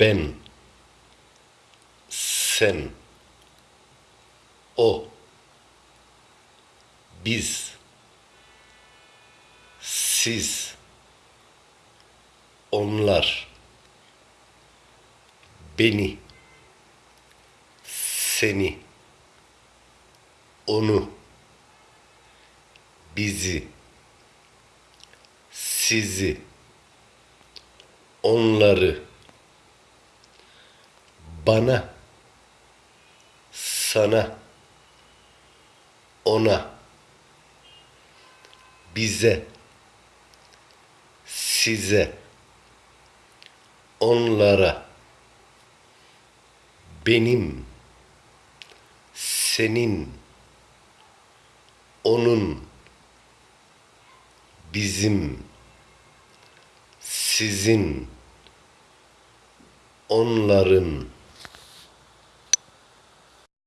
ben, sen, o, biz, siz, onlar, beni, seni, onu, bizi, sizi, onları, bana, sana, ona, bize, size, onlara, benim, senin, onun, bizim, sizin, onların,